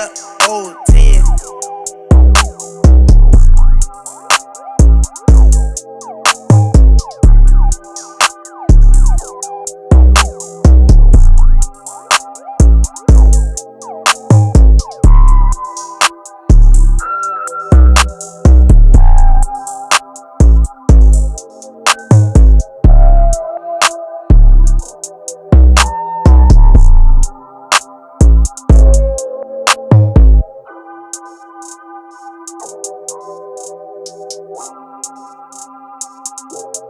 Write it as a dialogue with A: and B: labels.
A: up old oh, Bye.